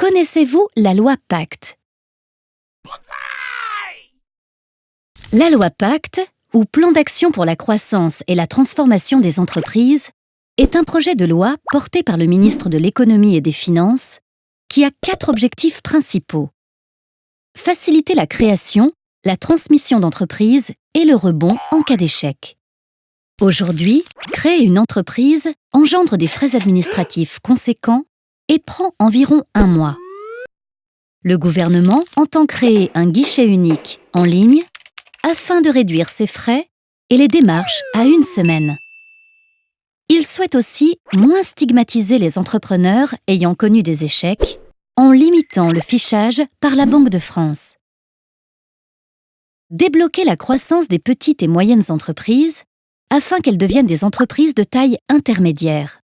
Connaissez-vous la loi Pacte? La loi Pacte, ou Plan d'action pour la croissance et la transformation des entreprises, est un projet de loi porté par le ministre de l'Économie et des Finances qui a quatre objectifs principaux. Faciliter la création, la transmission d'entreprises et le rebond en cas d'échec. Aujourd'hui, créer une entreprise engendre des frais administratifs conséquents et prend environ un mois. Le gouvernement entend créer un guichet unique en ligne afin de réduire ces frais et les démarches à une semaine. Il souhaite aussi moins stigmatiser les entrepreneurs ayant connu des échecs en limitant le fichage par la Banque de France. Débloquer la croissance des petites et moyennes entreprises afin qu'elles deviennent des entreprises de taille intermédiaire.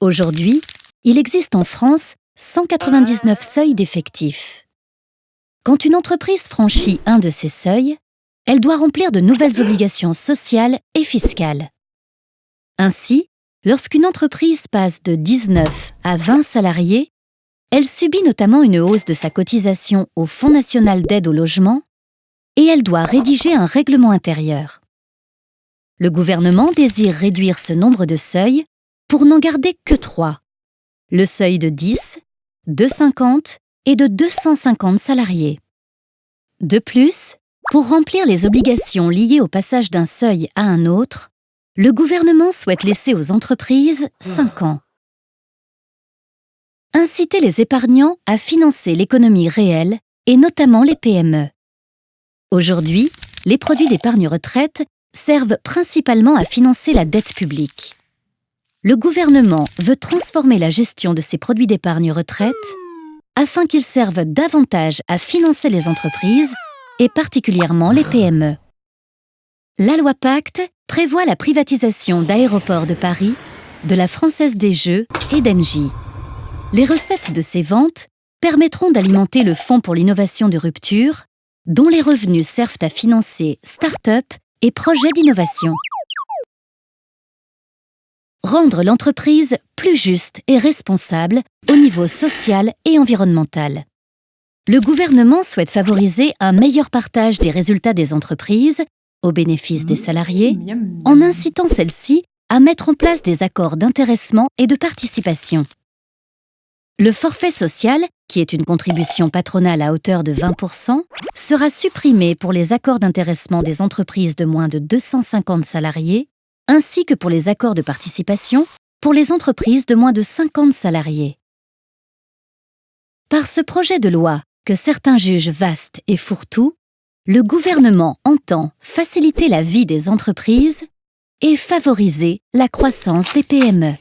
Aujourd'hui, il existe en France 199 seuils d'effectifs. Quand une entreprise franchit un de ces seuils, elle doit remplir de nouvelles obligations sociales et fiscales. Ainsi, lorsqu'une entreprise passe de 19 à 20 salariés, elle subit notamment une hausse de sa cotisation au Fonds national d'aide au logement et elle doit rédiger un règlement intérieur. Le gouvernement désire réduire ce nombre de seuils pour n'en garder que trois. Le seuil de 10, de 50 et de 250 salariés. De plus, pour remplir les obligations liées au passage d'un seuil à un autre, le gouvernement souhaite laisser aux entreprises 5 ans. Inciter les épargnants à financer l'économie réelle et notamment les PME. Aujourd'hui, les produits d'épargne retraite servent principalement à financer la dette publique le gouvernement veut transformer la gestion de ces produits d'épargne retraite afin qu'ils servent davantage à financer les entreprises et particulièrement les PME. La loi Pacte prévoit la privatisation d'Aéroports de Paris, de la Française des Jeux et d'Engie. Les recettes de ces ventes permettront d'alimenter le Fonds pour l'innovation de rupture, dont les revenus servent à financer start-up et projets d'innovation rendre l'entreprise plus juste et responsable au niveau social et environnemental. Le gouvernement souhaite favoriser un meilleur partage des résultats des entreprises au bénéfice des salariés en incitant celles-ci à mettre en place des accords d'intéressement et de participation. Le forfait social, qui est une contribution patronale à hauteur de 20%, sera supprimé pour les accords d'intéressement des entreprises de moins de 250 salariés ainsi que pour les accords de participation pour les entreprises de moins de 50 salariés. Par ce projet de loi, que certains jugent vaste et fourre-tout, le gouvernement entend faciliter la vie des entreprises et favoriser la croissance des PME.